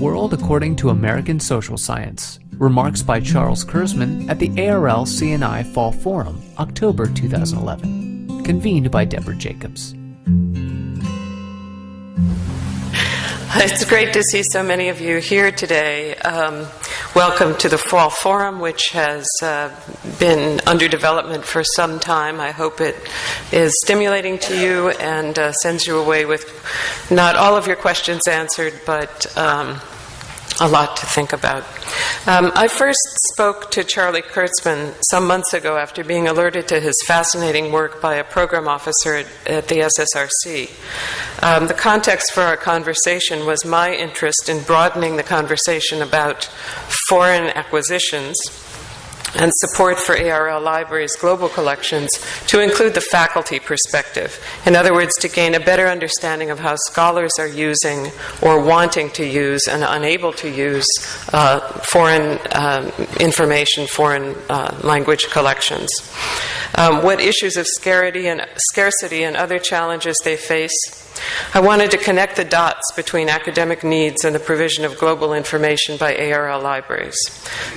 World According to American Social Science. Remarks by Charles Kurzman at the ARL CNI Fall Forum, October 2011. Convened by Deborah Jakubs. It's great to see so many of you here today. Um, welcome to the Fall Forum, which has uh, been under development for some time. I hope it is stimulating to you and uh, sends you away with not all of your questions answered, but um, a lot to think about. Um, I first spoke to Charlie Kurzman some months ago after being alerted to his fascinating work by a program officer at, at the SSRC. Um, the context for our conversation was my interest in broadening the conversation about foreign acquisitions and support for ARL Libraries' global collections to include the faculty perspective. In other words, to gain a better understanding of how scholars are using or wanting to use and unable to use uh, foreign um, information, foreign uh, language collections. Um, what issues of scarcity and, scarcity and other challenges they face I wanted to connect the dots between academic needs and the provision of global information by ARL libraries.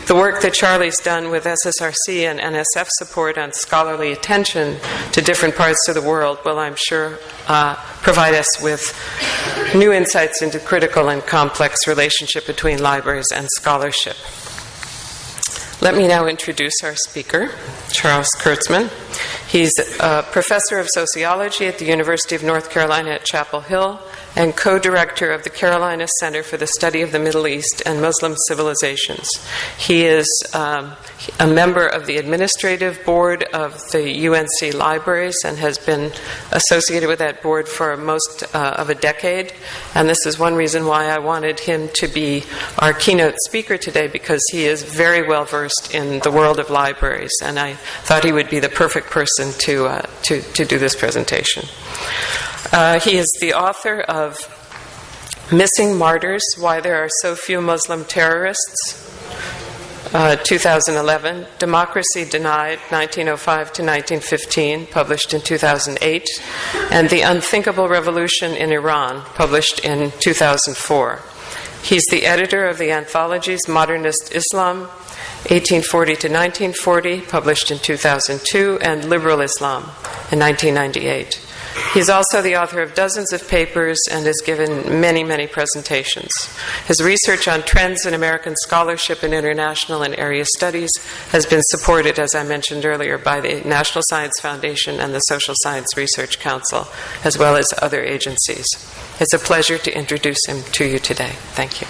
The work that Charlie's done with SSRC and NSF support on scholarly attention to different parts of the world will, I'm sure, uh, provide us with new insights into critical and complex relationship between libraries and scholarship. Let me now introduce our speaker, Charles Kurzman. He's a professor of sociology at the University of North Carolina at Chapel Hill and co director of the Carolina Center for the Study of the Middle East and Muslim Civilizations. He is um, a member of the administrative board of the UNC Libraries and has been associated with that board for most uh, of a decade. And this is one reason why I wanted him to be our keynote speaker today because he is very well versed in the world of libraries. And I thought he would be the perfect person to, uh, to, to do this presentation. Uh, he is the author of Missing Martyrs Why There Are So Few Muslim Terrorists, uh, 2011, Democracy Denied, 1905 to 1915, published in 2008, and The Unthinkable Revolution in Iran, published in 2004. He's the editor of the anthologies Modernist Islam, 1840 to 1940, published in 2002, and Liberal Islam in 1998. He's also the author of dozens of papers and has given many, many presentations. His research on trends in American scholarship in international and area studies has been supported, as I mentioned earlier, by the National Science Foundation and the Social Science Research Council, as well as other agencies. It's a pleasure to introduce him to you today. Thank you.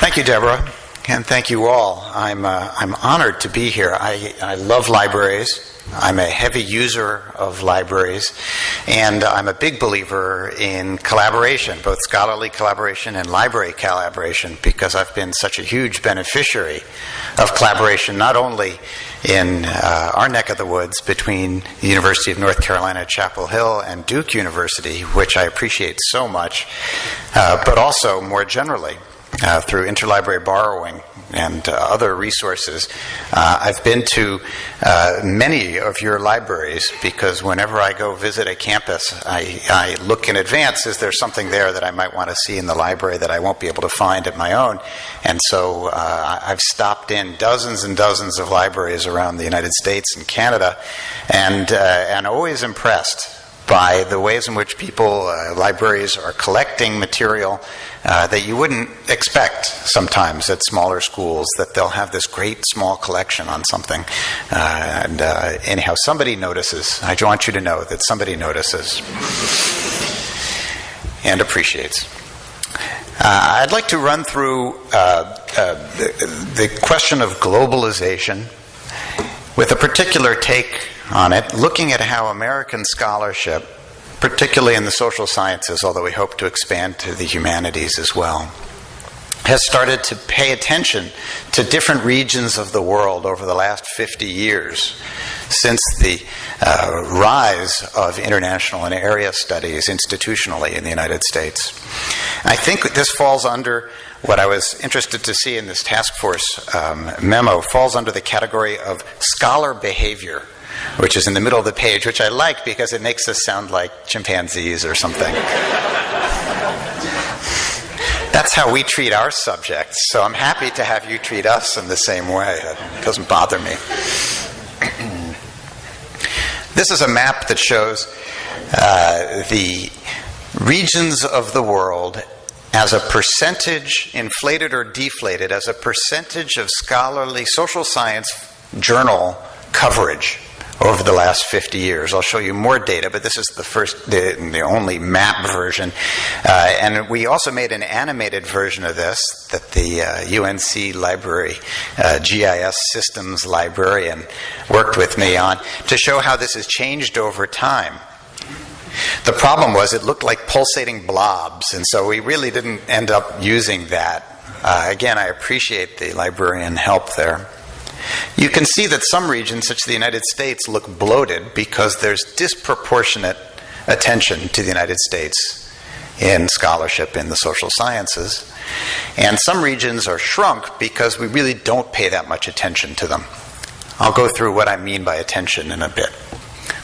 Thank you, Deborah and thank you all. I'm, uh, I'm honored to be here. I, I love libraries. I'm a heavy user of libraries, and I'm a big believer in collaboration, both scholarly collaboration and library collaboration, because I've been such a huge beneficiary of collaboration, not only in uh, our neck of the woods between the University of North Carolina at Chapel Hill and Duke University, which I appreciate so much, uh, but also more generally uh, through interlibrary borrowing and uh, other resources. Uh, I've been to uh, many of your libraries because whenever I go visit a campus, I, I, look in advance is there something there that I might want to see in the library that I won't be able to find at my own? And so uh, I've stopped in dozens and dozens of libraries around the United States and Canada and, uh, and always impressed by the ways in which people, uh, libraries, are collecting material uh, that you wouldn't expect sometimes at smaller schools, that they'll have this great small collection on something. Uh, and uh, anyhow, somebody notices. I want you to know that somebody notices and appreciates. Uh, I'd like to run through uh, the, the question of globalization with a particular take on it, looking at how American scholarship, particularly in the social sciences, although we hope to expand to the humanities as well, has started to pay attention to different regions of the world over the last 50 years since the uh, rise of international and area studies institutionally in the United States. I think this falls under what I was interested to see in this task force um, memo falls under the category of scholar behavior which is in the middle of the page, which I like because it makes us sound like chimpanzees or something. That's how we treat our subjects, so I'm happy to have you treat us in the same way. It doesn't bother me. this is a map that shows uh, the regions of the world as a percentage, inflated or deflated, as a percentage of scholarly social science journal coverage over the last 50 years. I'll show you more data, but this is the first, the, the only map version. Uh, and we also made an animated version of this that the uh, UNC library, uh, GIS systems librarian, worked with me on to show how this has changed over time. The problem was it looked like pulsating blobs, and so we really didn't end up using that. Uh, again, I appreciate the librarian help there. You can see that some regions, such as the United States, look bloated because there's disproportionate attention to the United States in scholarship in the social sciences. And some regions are shrunk because we really don't pay that much attention to them. I'll go through what I mean by attention in a bit.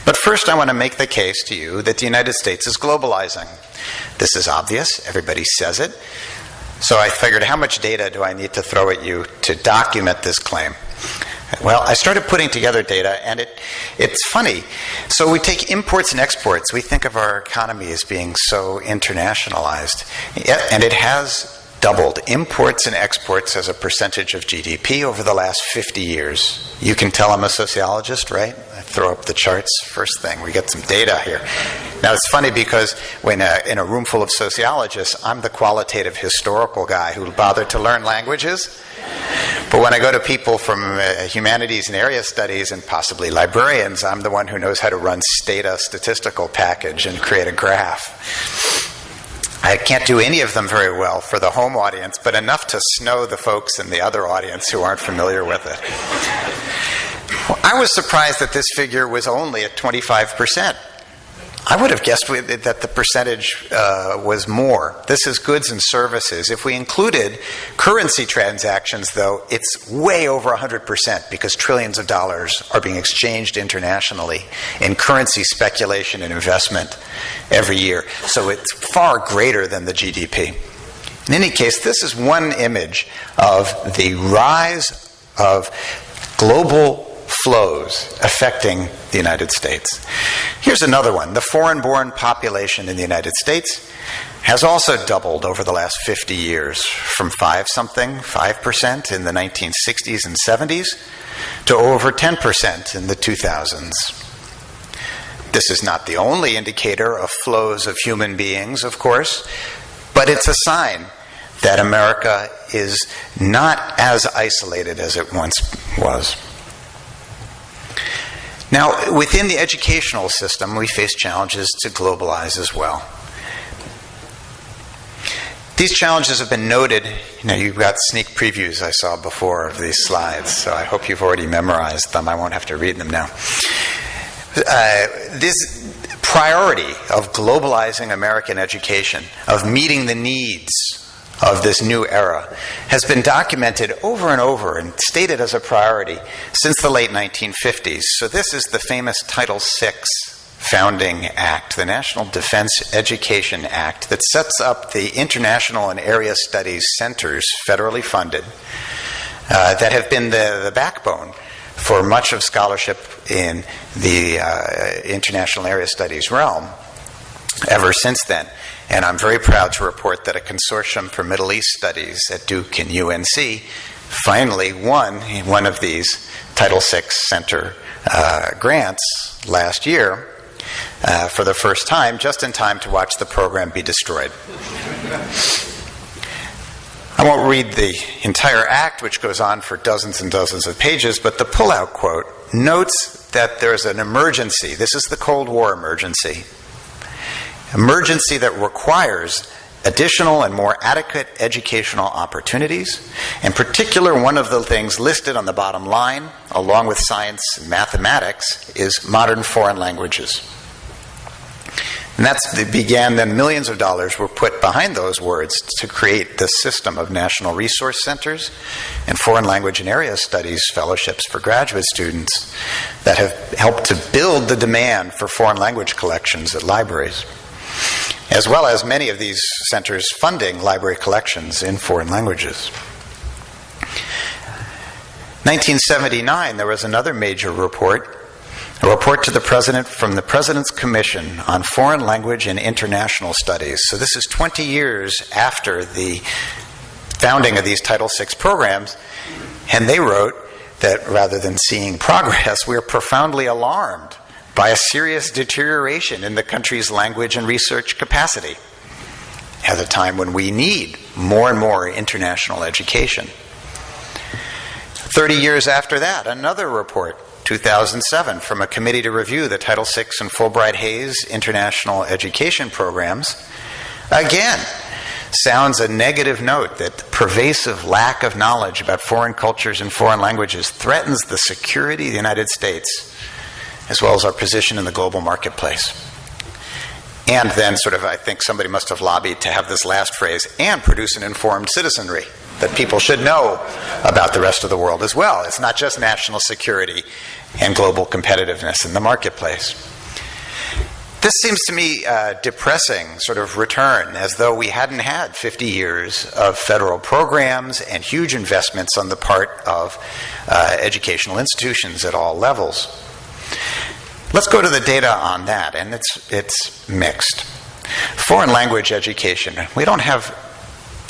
But first, I want to make the case to you that the United States is globalizing. This is obvious, everybody says it. So I figured, how much data do I need to throw at you to document this claim? Well, I started putting together data, and it, it's funny. So we take imports and exports. We think of our economy as being so internationalized, and it has doubled imports and exports as a percentage of GDP over the last 50 years. You can tell I'm a sociologist, right? I throw up the charts first thing. We get some data here. Now it's funny because when uh, in a room full of sociologists, I'm the qualitative historical guy who bothered to learn languages. But when I go to people from uh, humanities and area studies and possibly librarians, I'm the one who knows how to run stata statistical package and create a graph. I can't do any of them very well for the home audience, but enough to snow the folks in the other audience who aren't familiar with it. Well, I was surprised that this figure was only at 25%. I would have guessed that the percentage uh, was more. This is goods and services. If we included currency transactions, though, it's way over 100% because trillions of dollars are being exchanged internationally in currency speculation and investment every year. So it's far greater than the GDP. In any case, this is one image of the rise of global flows affecting the United States. Here's another one. The foreign born population in the United States has also doubled over the last 50 years from 5 something, 5% in the 1960s and 70s to over 10% in the 2000s. This is not the only indicator of flows of human beings, of course, but it's a sign that America is not as isolated as it once was. Now, within the educational system, we face challenges to globalize as well. These challenges have been noted. You know, you've got sneak previews I saw before of these slides, so I hope you've already memorized them. I won't have to read them now. Uh, this priority of globalizing American education, of meeting the needs of this new era has been documented over and over and stated as a priority since the late 1950s. So, this is the famous Title VI Founding Act, the National Defense Education Act, that sets up the international and area studies centers, federally funded, uh, that have been the, the backbone for much of scholarship in the uh, international area studies realm ever since then. And I'm very proud to report that a consortium for Middle East studies at Duke and UNC finally won one of these Title VI Center uh, grants last year uh, for the first time, just in time to watch the program be destroyed. I won't read the entire act, which goes on for dozens and dozens of pages, but the pullout quote notes that there's an emergency. This is the Cold War emergency emergency that requires additional and more adequate educational opportunities. In particular, one of the things listed on the bottom line, along with science and mathematics, is modern foreign languages. And that began then millions of dollars were put behind those words to create this system of national resource centers and foreign language and area studies fellowships for graduate students that have helped to build the demand for foreign language collections at libraries, as well as many of these centers funding library collections in foreign languages. 1979, there was another major report a report to the President from the President's Commission on Foreign Language and International Studies. So, this is 20 years after the founding of these Title VI programs, and they wrote that rather than seeing progress, we are profoundly alarmed by a serious deterioration in the country's language and research capacity at a time when we need more and more international education. 30 years after that, another report 2007 from a committee to review the Title VI and Fulbright Hays international education programs. Again, sounds a negative note that pervasive lack of knowledge about foreign cultures and foreign languages threatens the security of the United States as well as our position in the global marketplace. And then, sort of, I think somebody must have lobbied to have this last phrase and produce an informed citizenry that people should know about the rest of the world as well. It's not just national security and global competitiveness in the marketplace. This seems to me a depressing sort of return, as though we hadn't had 50 years of federal programs and huge investments on the part of uh, educational institutions at all levels. Let's go to the data on that, and it's, it's mixed. Foreign language education. We don't have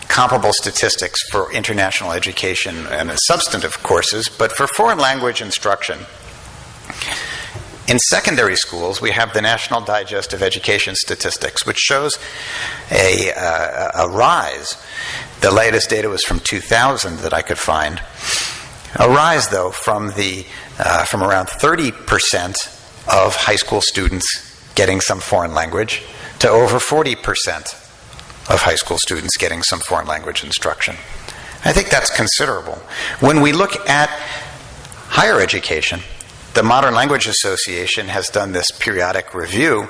comparable statistics for international education and substantive courses, but for foreign language instruction, in secondary schools, we have the National Digest of Education Statistics, which shows a, uh, a rise. The latest data was from 2000 that I could find. A rise, though, from, the, uh, from around 30% of high school students getting some foreign language to over 40% of high school students getting some foreign language instruction. I think that's considerable. When we look at higher education, the Modern Language Association has done this periodic review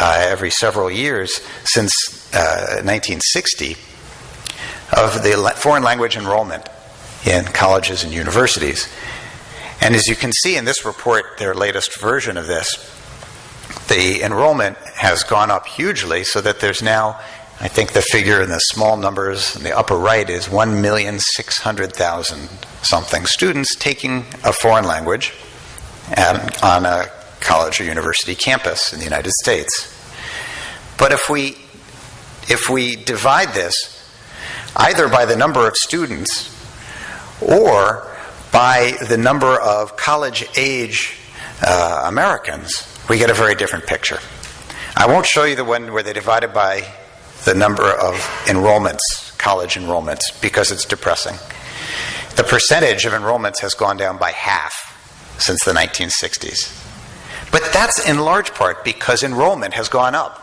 uh, every several years since uh, 1960 of the foreign language enrollment in colleges and universities. And as you can see in this report, their latest version of this, the enrollment has gone up hugely so that there's now I think the figure in the small numbers in the upper right is 1,600,000 something students taking a foreign language at, on a college or university campus in the United States. But if we, if we divide this either by the number of students or by the number of college age uh, Americans, we get a very different picture. I won't show you the one where they divided by the number of enrollments, college enrollments, because it's depressing. The percentage of enrollments has gone down by half since the 1960s. But that's in large part because enrollment has gone up.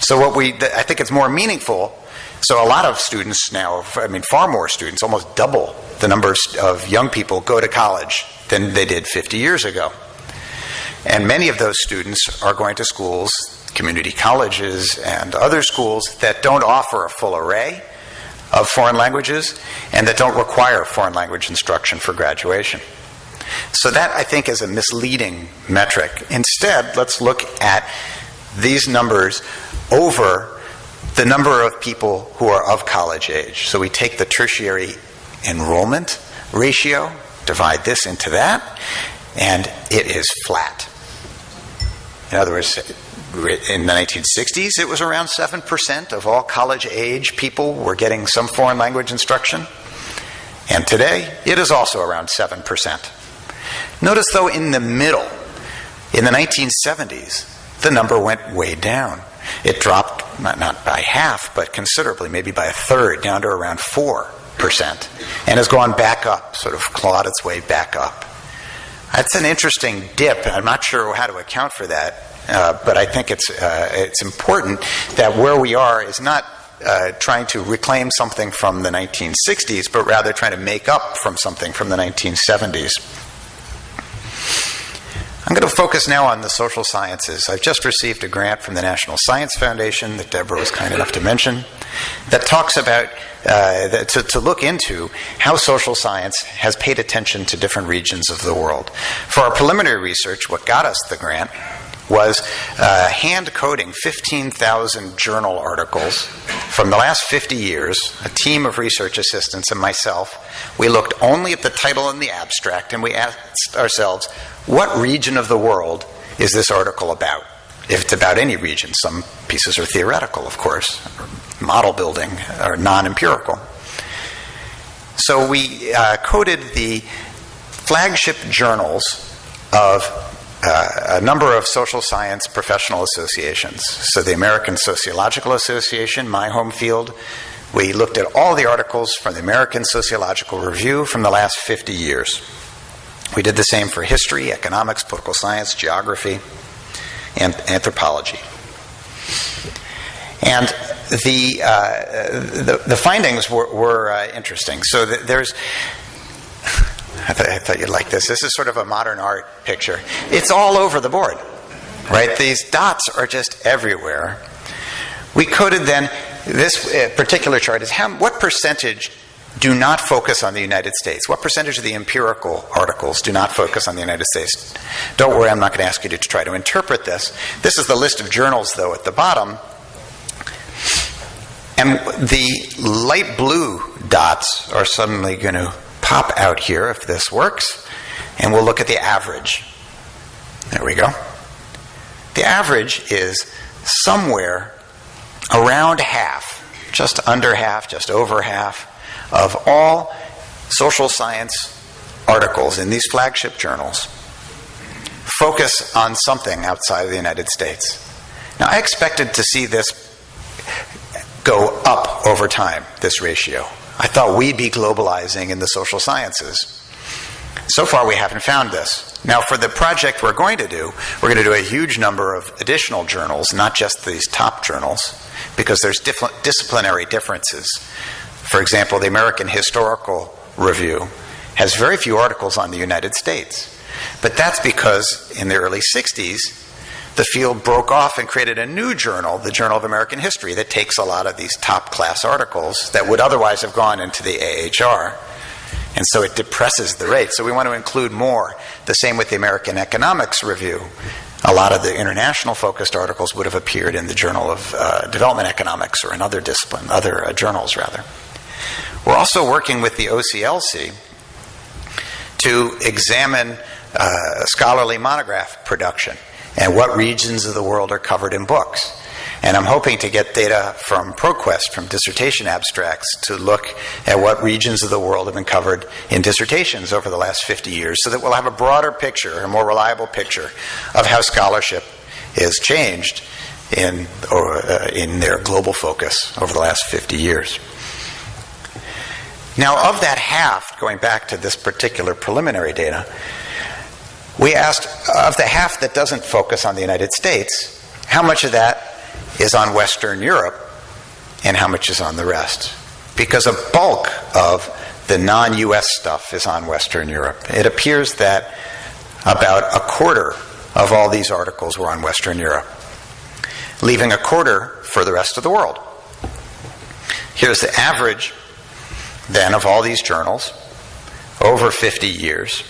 So, what we, I think it's more meaningful. So, a lot of students now, I mean, far more students, almost double the numbers of young people go to college than they did 50 years ago. And many of those students are going to schools community colleges and other schools that don't offer a full array of foreign languages and that don't require foreign language instruction for graduation. So, that I think is a misleading metric. Instead, let's look at these numbers over the number of people who are of college age. So, we take the tertiary enrollment ratio, divide this into that, and it is flat. In other words, in the 1960s, it was around 7% of all college age people were getting some foreign language instruction. And today, it is also around 7%. Notice, though, in the middle, in the 1970s, the number went way down. It dropped not, not by half, but considerably, maybe by a third, down to around 4%, and has gone back up, sort of clawed its way back up. That's an interesting dip. I'm not sure how to account for that. Uh, but I think it's, uh, it's important that where we are is not uh, trying to reclaim something from the 1960s, but rather trying to make up from something from the 1970s. I'm going to focus now on the social sciences. I've just received a grant from the National Science Foundation that Deborah was kind enough to mention that talks about, uh, to, to look into how social science has paid attention to different regions of the world. For our preliminary research, what got us the grant was uh, hand coding 15,000 journal articles from the last 50 years. A team of research assistants and myself, we looked only at the title and the abstract, and we asked ourselves, what region of the world is this article about? If it's about any region, some pieces are theoretical, of course, model building, or non empirical. So we uh, coded the flagship journals of uh, a number of social science professional associations. So, the American Sociological Association, my home field, we looked at all the articles from the American Sociological Review from the last 50 years. We did the same for history, economics, political science, geography, and anthropology. And the, uh, the, the, findings were, were uh, interesting. So, th- there's I, th- I thought you'd like this. This is sort of a modern art picture. It's all over the board, right? These dots are just everywhere. We coded then this uh, particular chart is how, what percentage do not focus on the United States? What percentage of the empirical articles do not focus on the United States? Don't worry, I'm not going to ask you to try to interpret this. This is the list of journals, though, at the bottom. And the light blue dots are suddenly going to pop out here if this works, and we'll look at the average. There we go. The average is somewhere around half, just under half, just over half, of all social science articles in these flagship journals focus on something outside of the United States. Now, I expected to see this go up over time, this ratio. I thought we'd be globalizing in the social sciences. So far, we haven't found this. Now, for the project we're going to do, we're going to do a huge number of additional journals, not just these top journals, because there's disciplinary differences. For example, the American Historical Review has very few articles on the United States. But that's because in the early 60s, the field broke off and created a new journal, the Journal of American History, that takes a lot of these top class articles that would otherwise have gone into the AHR. And so it depresses the rate. So we want to include more. The same with the American Economics Review. A lot of the international focused articles would have appeared in the Journal of uh, Development Economics or in other discipline, other uh, journals rather. We're also working with the OCLC to examine uh, scholarly monograph production and what regions of the world are covered in books. And I'm hoping to get data from ProQuest, from dissertation abstracts, to look at what regions of the world have been covered in dissertations over the last 50 years so that we'll have a broader picture, a more reliable picture of how scholarship is changed in, or, uh, in their global focus over the last 50 years. Now, of that half, going back to this particular preliminary data, we asked of the half that doesn't focus on the United States, how much of that is on Western Europe and how much is on the rest? Because a bulk of the non US stuff is on Western Europe. It appears that about a quarter of all these articles were on Western Europe, leaving a quarter for the rest of the world. Here's the average then of all these journals over 50 years.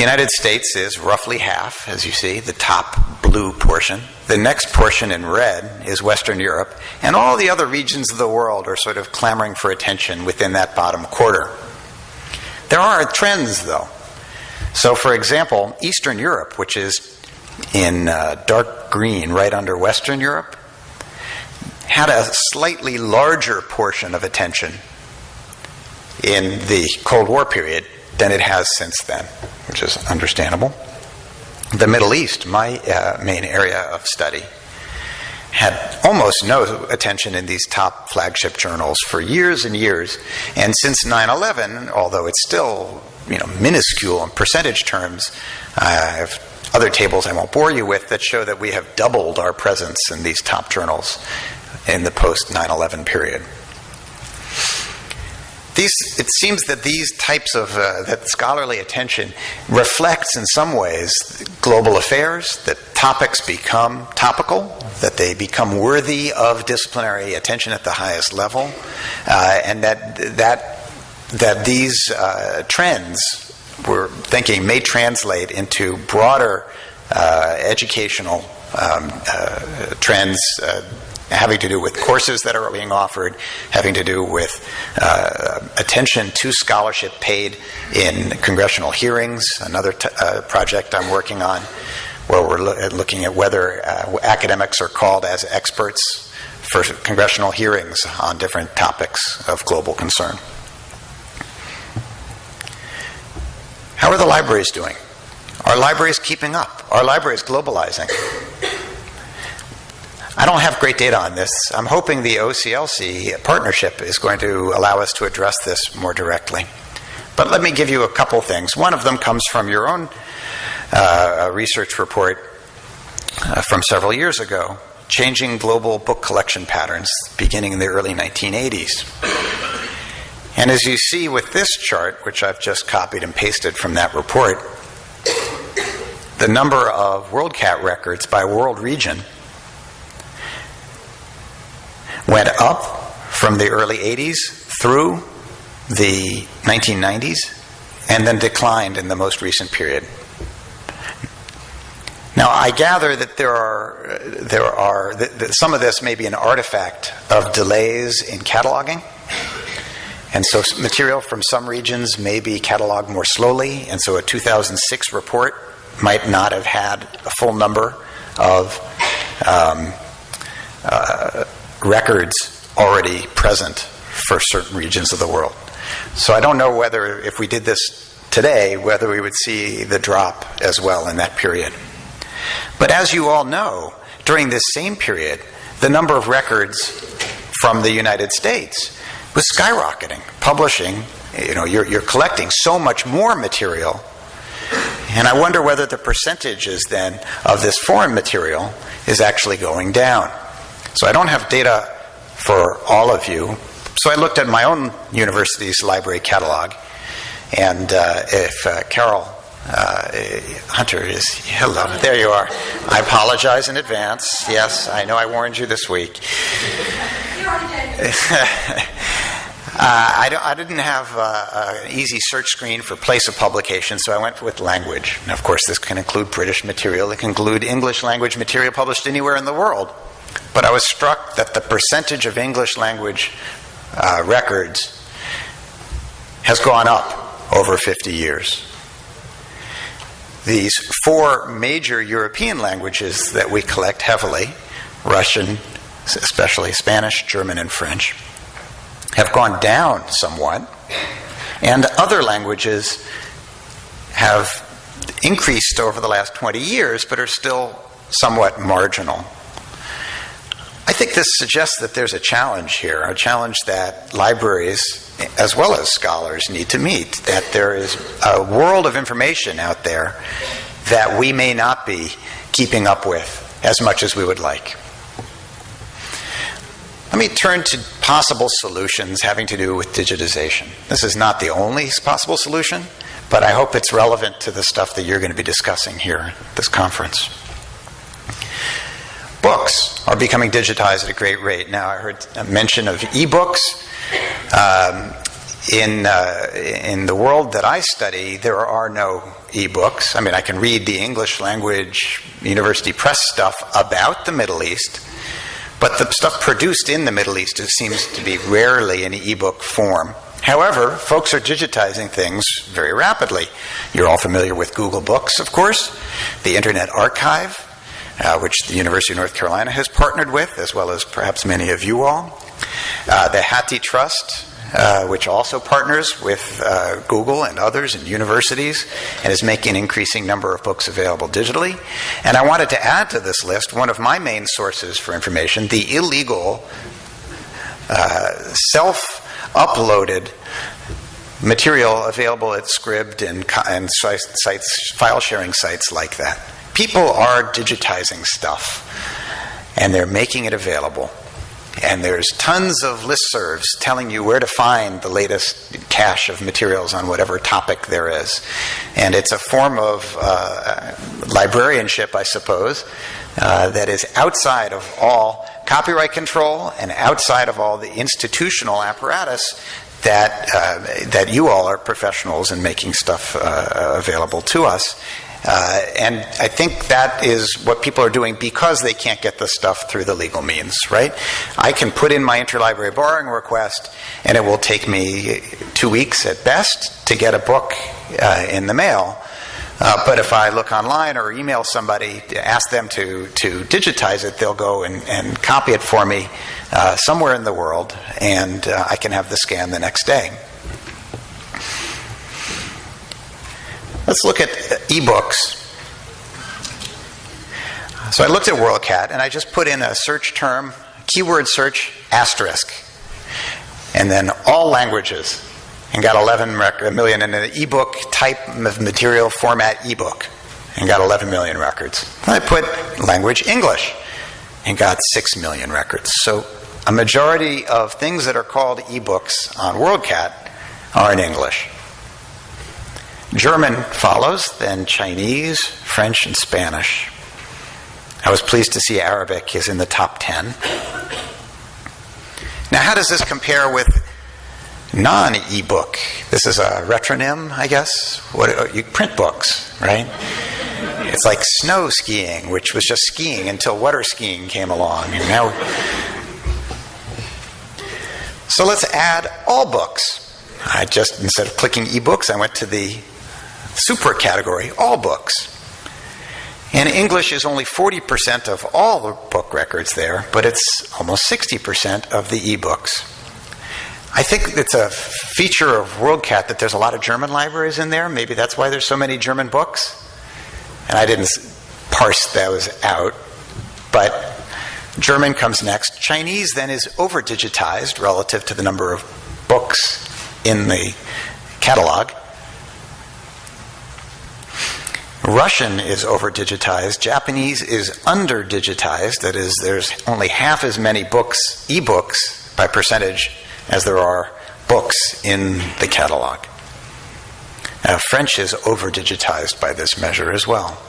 The United States is roughly half, as you see, the top blue portion. The next portion in red is Western Europe, and all the other regions of the world are sort of clamoring for attention within that bottom quarter. There are trends, though. So, for example, Eastern Europe, which is in uh, dark green right under Western Europe, had a slightly larger portion of attention in the Cold War period than it has since then, which is understandable. The Middle East, my uh, main area of study, had almost no attention in these top flagship journals for years and years. And since 9 11, although it's still you know, minuscule in percentage terms, I have other tables I won't bore you with that show that we have doubled our presence in these top journals in the post 9 11 period. These, it seems that these types of uh, that scholarly attention reflects in some ways global affairs that topics become topical that they become worthy of disciplinary attention at the highest level uh, and that that that these uh, trends we're thinking may translate into broader uh, educational um, uh, trends uh, having to do with courses that are being offered, having to do with uh, attention to scholarship paid in congressional hearings, another t- uh, project I'm working on, where we're lo- looking at whether uh, academics are called as experts for congressional hearings on different topics of global concern. How are the libraries doing? Are libraries keeping up? Are libraries globalizing? I don't have great data on this. I'm hoping the OCLC partnership is going to allow us to address this more directly. But let me give you a couple things. One of them comes from your own uh, research report uh, from several years ago Changing Global Book Collection Patterns, beginning in the early 1980s. And as you see with this chart, which I've just copied and pasted from that report, the number of WorldCat records by world region went up from the early 80s through the 1990s and then declined in the most recent period. Now, I gather that there are, there are that, that some of this may be an artifact of delays in cataloging. And so, material from some regions may be cataloged more slowly, and so a 2006 report might not have had a full number of um, uh, records already present for certain regions of the world. So I don't know whether, if we did this today, whether we would see the drop as well in that period. But as you all know, during this same period, the number of records from the United States was skyrocketing. Publishing, you know, you're, you're collecting so much more material. And I wonder whether the percentages then of this foreign material is actually going down. So I don't have data for all of you. So I looked at my own university's library catalog. And uh, if uh, Carol uh, Hunter is, hello, there you are. I apologize in advance. Yes, I know I warned you this week. Uh, I, I, didn't have uh, an easy search screen for place of publication, so I went with language. And of course, this can include British material, it can include English language material published anywhere in the world. But I was struck that the percentage of English language uh, records has gone up over 50 years. These four major European languages that we collect heavily Russian, especially Spanish, German, and French have gone down somewhat, and other languages have increased over the last 20 years but are still somewhat marginal. I think this suggests that there's a challenge here, a challenge that libraries as well as scholars need to meet, that there is a world of information out there that we may not be keeping up with as much as we would like. Let me turn to possible solutions having to do with digitization. This is not the only possible solution, but I hope it's relevant to the stuff that you're going to be discussing here at this conference. Books are becoming digitized at a great rate. Now, I heard a mention of e-books. Um, in uh, in the world that I study, there are no e-books. I mean, I can read the English language university press stuff about the Middle East, but the stuff produced in the Middle East seems to be rarely in e-book form. However, folks are digitizing things very rapidly. You're all familiar with Google Books, of course, the Internet Archive, uh, which the University of North Carolina has partnered with, as well as perhaps many of you all. Uh, the HathiTrust, uh, which also partners with uh, Google and others and universities and is making an increasing number of books available digitally. And I wanted to add to this list one of my main sources for information the illegal, uh, self uploaded material available at Scribd and, and sites, file sharing sites like that. People are digitizing stuff and they're making it available. And there's tons of listservs telling you where to find the latest cache of materials on whatever topic there is. And it's a form of uh, librarianship, I suppose, uh, that is outside of all copyright control and outside of all the institutional apparatus that uh, that you all are professionals in making stuff uh, available to us. Uh, and I think that is what people are doing because they can't get the stuff through the legal means, right? I can put in my interlibrary borrowing request, and it will take me two weeks at best to get a book uh, in the mail. Uh, but if I look online or email somebody, ask them to, to digitize it, they'll go and, and copy it for me uh, somewhere in the world, and uh, I can have the scan the next day. Let's look at ebooks. So I looked at WorldCat and I just put in a search term, keyword search, asterisk, and then all languages, and got 11 rec- million in an ebook type of material format ebook, and got 11 million records. I put language English, and got 6 million records. So a majority of things that are called ebooks on WorldCat are in English. German follows, then Chinese, French, and Spanish. I was pleased to see Arabic is in the top 10. Now, how does this compare with non ebook? This is a retronym, I guess. What uh, you print books, right? It's like snow skiing, which was just skiing until water skiing came along, and now. So let's add all books. I just instead of clicking ebooks, I went to the super category, all books. And English is only 40% of all the book records there, but it's almost 60% of the ebooks. I think it's a feature of WorldCat that there's a lot of German libraries in there. Maybe that's why there's so many German books. And I didn't parse those out. But German comes next. Chinese then is over digitized relative to the number of books in the catalog. Russian is over digitized. Japanese is under digitized. That is, there's only half as many books, ebooks, by percentage, as there are books in the catalog. Uh, French is over digitized by this measure as well.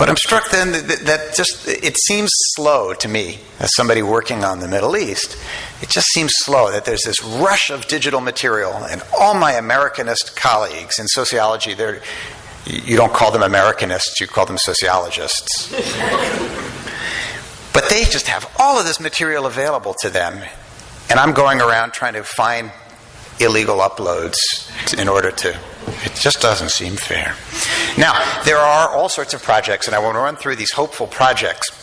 But I'm struck then that, that, just it seems slow to me as somebody working on the Middle East. It just seems slow that there's this rush of digital material, and all my Americanist colleagues in sociology, they're you don't call them Americanists, you call them sociologists. but they just have all of this material available to them, and I'm going around trying to find illegal uploads in order to. It just doesn't seem fair. Now, there are all sorts of projects, and I want to run through these hopeful projects.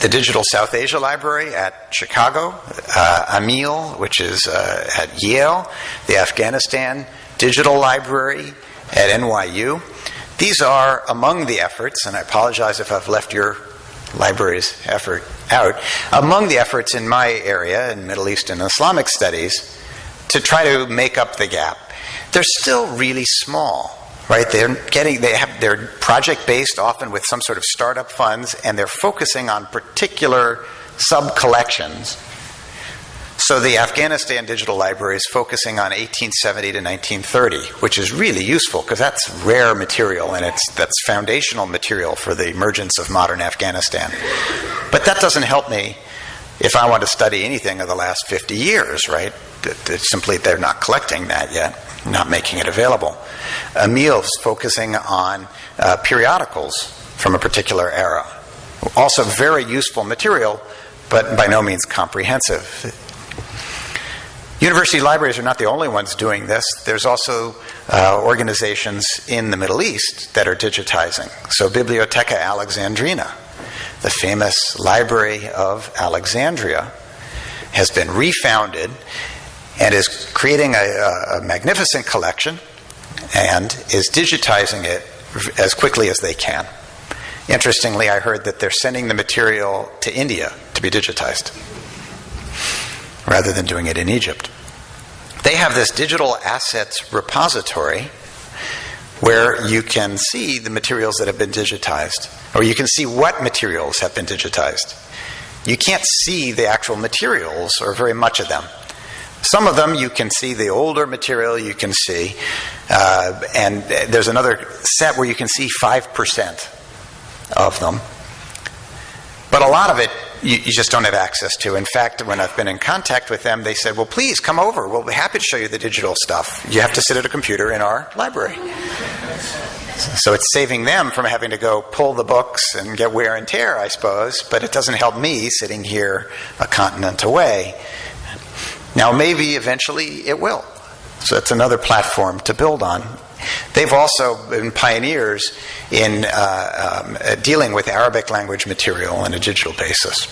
The Digital South Asia Library at Chicago, uh, AMEEL, which is uh, at Yale, the Afghanistan Digital Library, at NYU. These are among the efforts, and I apologize if I've left your library's effort out, among the efforts in my area in Middle East and Islamic studies to try to make up the gap. They're still really small, right? They're getting they have they're project based often with some sort of startup funds and they're focusing on particular sub collections so the Afghanistan Digital Library is focusing on 1870 to 1930, which is really useful because that's rare material and it's that's foundational material for the emergence of modern Afghanistan. But that doesn't help me if I want to study anything of the last 50 years, right? It's simply they're not collecting that yet, not making it available. AMEEL's focusing on uh, periodicals from a particular era. Also, very useful material, but by no means comprehensive. University libraries are not the only ones doing this. There's also uh, organizations in the Middle East that are digitizing. So, Bibliotheca Alexandrina, the famous library of Alexandria, has been refounded and is creating a, a magnificent collection and is digitizing it as quickly as they can. Interestingly, I heard that they're sending the material to India to be digitized rather than doing it in Egypt. They have this digital assets repository where you can see the materials that have been digitized, or you can see what materials have been digitized. you can't see the actual materials or very much of them. Some of them you can see the older material you can see, uh, and there's another set where you can see 5% of them. But a lot of it you, you, just don't have access to. In fact, when I've been in contact with them, they said, Well, please come over. We'll be happy to show you the digital stuff. You have to sit at a computer in our library. So it's saving them from having to go pull the books and get wear and tear, I suppose, but it doesn't help me sitting here a continent away. Now, maybe eventually it will. So that's another platform to build on. They've also been pioneers in uh, um, uh, dealing with Arabic language material on a digital basis.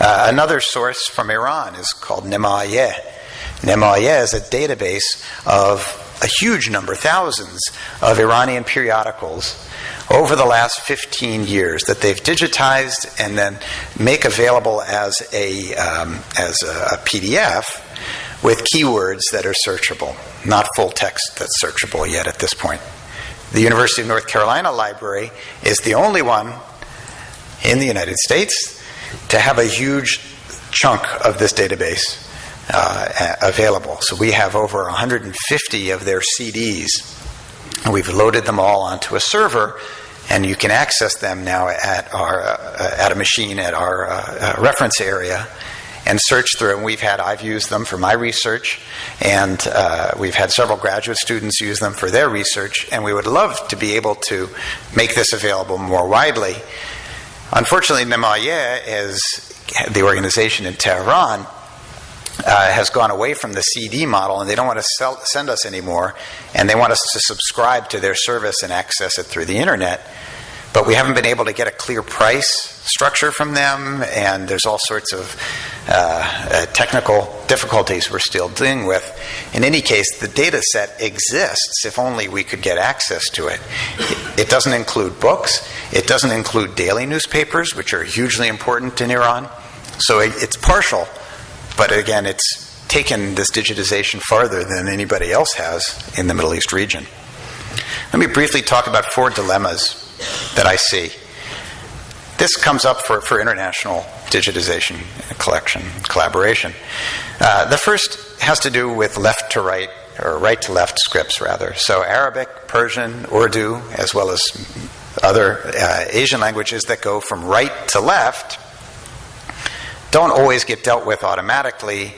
Uh, another source from Iran is called Nemaye. Nemaye is a database of a huge number, thousands, of Iranian periodicals over the last 15 years that they've digitized and then make available as a, um, as a PDF with keywords that are searchable, not full text that's searchable yet at this point. The University of North Carolina Library is the only one in the United States to have a huge chunk of this database uh, available. So we have over 150 of their CDs. We've loaded them all onto a server, and you can access them now at our uh, at a machine at our uh, uh reference area and search through. And we've had, I've used them for my research, and uh, we've had several graduate students use them for their research, and we would love to be able to make this available more widely. Unfortunately, Nemaye is the organization in Tehran. Uh, has gone away from the CD model and they don't want to sell, send us anymore, and they want us to subscribe to their service and access it through the internet. But we haven't been able to get a clear price structure from them, and there's all sorts of uh, uh, technical difficulties we're still dealing with. In any case, the data set exists if only we could get access to it. It doesn't include books, it doesn't include daily newspapers, which are hugely important in Iran. So it's partial, but again, it's taken this digitization farther than anybody else has in the Middle East region. Let me briefly talk about four dilemmas that I see. This comes up for, for international digitization, collection, collaboration. Uh, the first has to do with left to right, or right to left scripts, rather. So Arabic, Persian, Urdu, as well as other uh, Asian languages that go from right to left don't always get dealt with automatically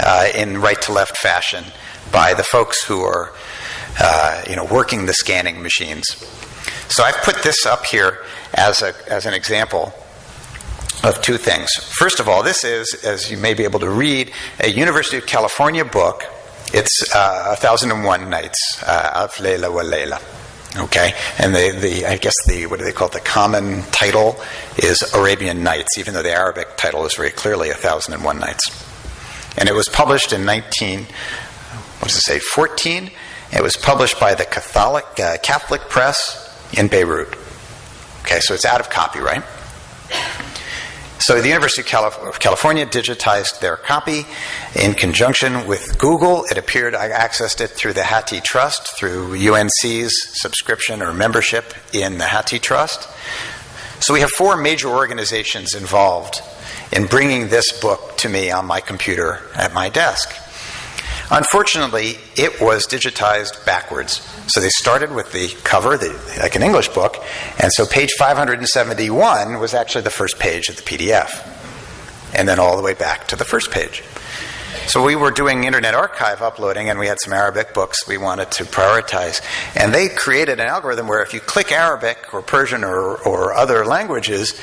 uh, in right to left fashion by the folks who are uh, you know, working the scanning machines. So I've put this up here as, a, as an example of two things. First of all, this is, as you may be able to read, a University of California book. It's uh, 1001 Nights, uh, Alf Layla wa Layla. Okay, and the, the I guess the what do they call it? The common title is Arabian Nights, even though the Arabic title is very clearly A Thousand and One Nights. And it was published in 19, what does it say, 14? It was published by the Catholic uh, Catholic Press in Beirut. Okay, so it's out of copyright. So the University of California digitized their copy in conjunction with Google. It appeared I accessed it through the Hathi Trust, through UNC's subscription or membership in the Hathi Trust. So we have four major organizations involved in bringing this book to me on my computer at my desk. Unfortunately, it was digitized backwards. So they started with the cover, the, like an English book, and so page 571 was actually the first page of the PDF, and then all the way back to the first page. So we were doing Internet Archive uploading, and we had some Arabic books we wanted to prioritize. And they created an algorithm where if you click Arabic or Persian or, or other languages,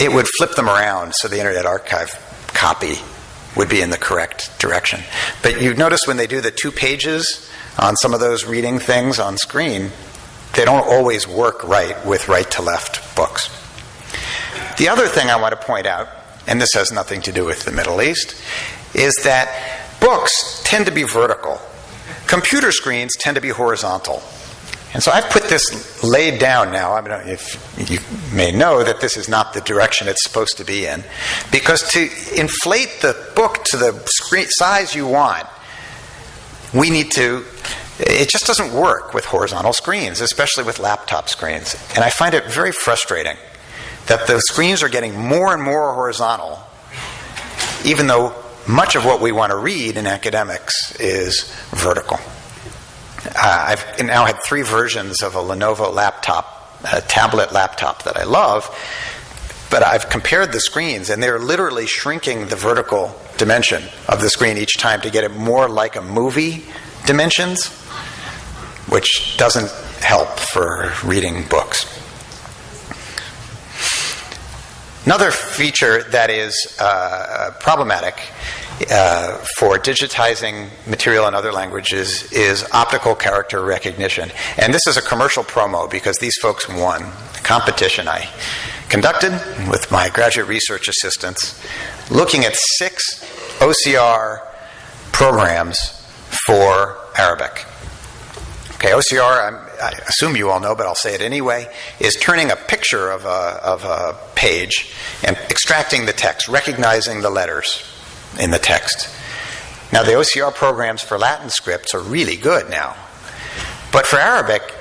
it would flip them around so the Internet Archive copy would be in the correct direction. But you notice when they do the two pages on some of those reading things on screen, they don't always work right with right to left books. The other thing I want to point out, and this has nothing to do with the Middle East, is that books tend to be vertical. Computer screens tend to be horizontal. And so I've put this laid down now. I mean, if you may know that this is not the direction it's supposed to be in, because to inflate the book to the screen size you want, we need to. It just doesn't work with horizontal screens, especially with laptop screens. And I find it very frustrating that the screens are getting more and more horizontal, even though much of what we want to read in academics is vertical. Uh, I've now had three versions of a Lenovo laptop, a tablet laptop that I love, but I've compared the screens and they're literally shrinking the vertical dimension of the screen each time to get it more like a movie dimensions, which doesn't help for reading books. Another feature that is uh, problematic uh, for digitizing material in other languages is optical character recognition. And this is a commercial promo because these folks won a competition I conducted with my graduate research assistants looking at six OCR programs for Arabic. Okay, OCR, I'm, i assume you all know, but I'll say it anyway, is turning a picture of a, of a page and extracting the text, recognizing the letters in the text. Now, the OCR programs for Latin scripts are really good now. But for Arabic,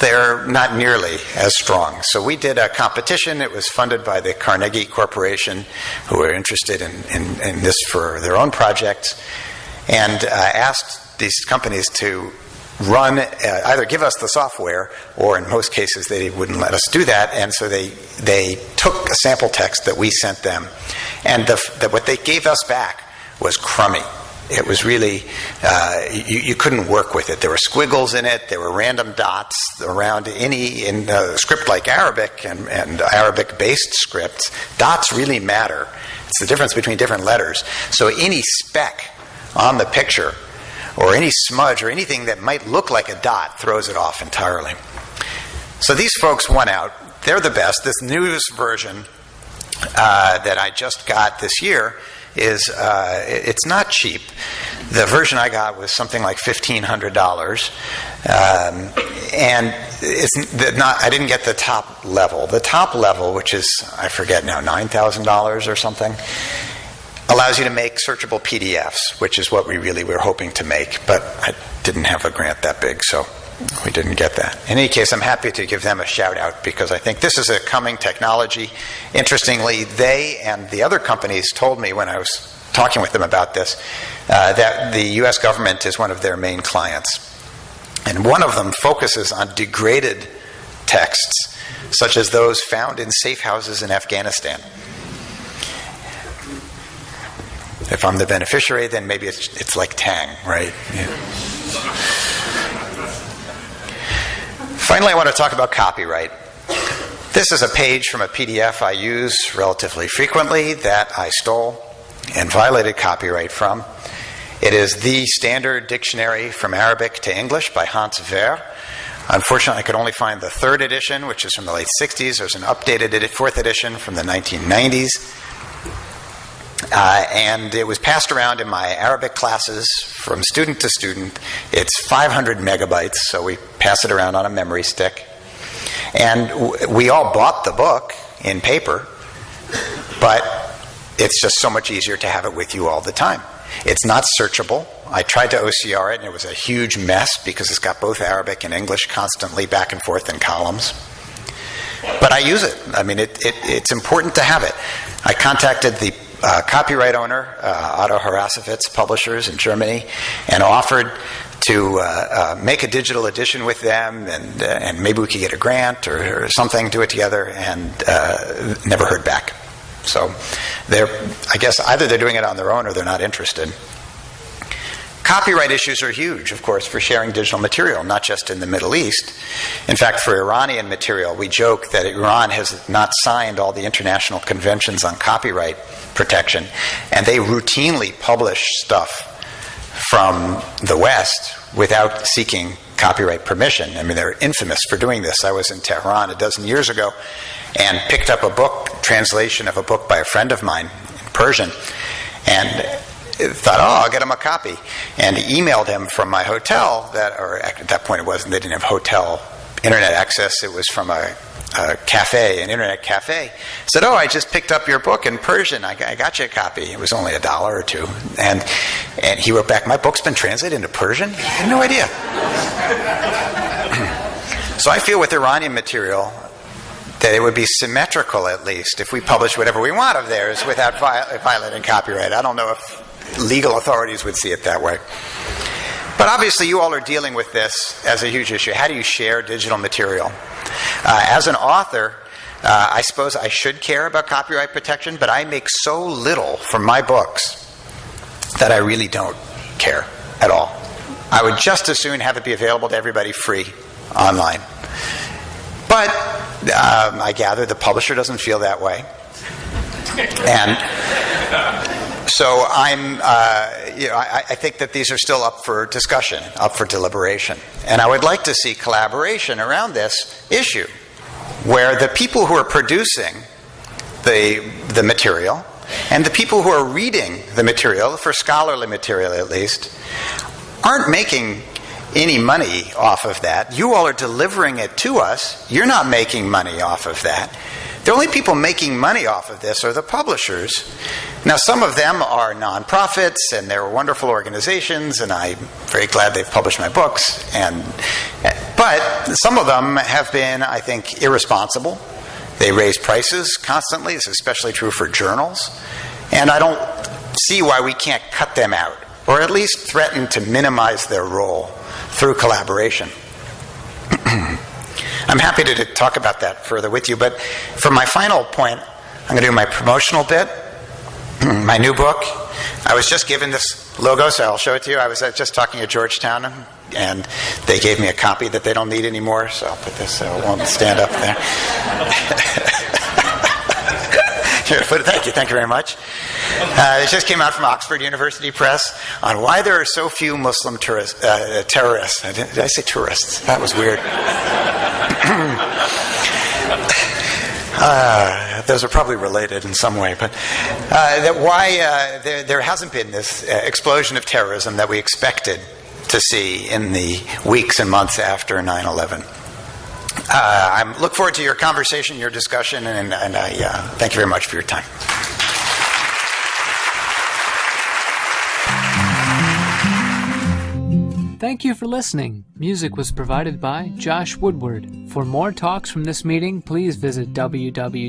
they're not nearly as strong. So we did a competition. It was funded by the Carnegie Corporation, who were interested in, in, in this for their own projects, and uh, asked these companies to run, uh, either give us the software, or in most cases they wouldn't let us do that. And so they they took a sample text that we sent them, and the, the, what they gave us back was crummy. It was really, uh, you, you, couldn't work with it. There were squiggles in it, there were random dots around any, in a script like Arabic and, and Arabic based scripts, dots really matter. It's the difference between different letters. So any speck on the picture or any smudge or anything that might look like a dot throws it off entirely. So these folks won out. They're the best. This newest version uh, that I just got this year is uh, it's not cheap. The version I got was something like fifteen hundred dollars, um, and it's not. I didn't get the top level. The top level, which is I forget now, nine thousand dollars or something, allows you to make searchable PDFs, which is what we really were hoping to make. But I didn't have a grant that big, so we didn't get that. In any case, I'm happy to give them a shout out because I think this is a coming technology. Interestingly, they and the other companies told me when I was talking with them about this uh, that the US government is one of their main clients. And one of them focuses on degraded texts, such as those found in safe houses in Afghanistan. If I'm the beneficiary, then maybe it's, it's like Tang, right? Yeah. Finally, I want to talk about copyright. This is a page from a PDF I use relatively frequently that I stole and violated copyright from. It is the standard dictionary from Arabic to English by Hans Wehr. Unfortunately, I could only find the third edition, which is from the late 60s. There's an updated fourth edition from the 1990s. Uh, and it was passed around in my Arabic classes from student to student. It's 500 megabytes, so we pass it around on a memory stick. And w- we all bought the book in paper, but it's just so much easier to have it with you all the time. It's not searchable. I tried to OCR it, and it was a huge mess because it's got both Arabic and English constantly back and forth in columns. But I use it. I mean, it, it, it's important to have it. I contacted the uh, copyright owner, uh, Otto Harrassowitz Publishers in Germany, and offered to uh, uh, make a digital edition with them, and uh, and maybe we could get a grant or, or something, do it together, and uh, never heard back. So they're, I guess, either they're doing it on their own or they're not interested. Copyright issues are huge, of course, for sharing digital material, not just in the Middle East. In fact, for Iranian material, we joke that Iran has not signed all the international conventions on copyright protection, and they routinely publish stuff from the West without seeking copyright permission. I mean, they're infamous for doing this. I was in Tehran a dozen years ago and picked up a book, translation of a book by a friend of mine in Persian, and thought, oh, I'll get him a copy, and emailed him from my hotel. That, or at that point, it wasn't. They didn't have hotel internet access. It was from a a cafe, an internet cafe, said, "Oh, I just picked up your book in Persian. I, I, got you a copy. It was only a dollar or two. And and he wrote back, "My book's been translated into Persian. I had no idea." so I feel with Iranian material, that it would be symmetrical at least if we publish whatever we want of theirs without violating copyright. I don't know if legal authorities would see it that way. But obviously, you all are dealing with this as a huge issue. How do you share digital material? Uh, as an author, uh, I suppose I should care about copyright protection, but I make so little from my books that I really don't care at all. I would just as soon have it be available to everybody free online. But um, I gather the publisher doesn't feel that way. And so I'm, uh, you know, I, I, think that these are still up for discussion, up for deliberation. And I would like to see collaboration around this issue, where the people who are producing the, the material and the people who are reading the material, for scholarly material at least, aren't making any money off of that. You all are delivering it to us. You're not making money off of that. The only people making money off of this are the publishers. Now, some of them are nonprofits and they're wonderful organizations, and I'm very glad they've published my books. And, but some of them have been, I think, irresponsible. They raise prices constantly. This is especially true for journals. And I don't see why we can't cut them out, or at least threaten to minimize their role through collaboration. I'm happy to, talk about that further with you, but for my final point, I'm going to do my promotional bit. my new book. I was just given this logo, so I'll show it to you. I was uh, just talking at Georgetown, and they gave me a copy that they don't need anymore, so I'll put this so it won't stand up there. Thank you, thank you very much. Uh, it just came out from Oxford University Press on why there are so few Muslim uh, terrorists. Did I say tourists? That was weird. Uh, those are probably related in some way, but uh, that why uh, there, there, hasn't been this uh, explosion of terrorism that we expected to see in the weeks and months after 9 11. Uh, I look forward to your conversation, your discussion, and, and I uh, thank you very much for your time. Thank you for listening. Music was provided by Josh Woodward. For more talks from this meeting, please visit www.arl.org.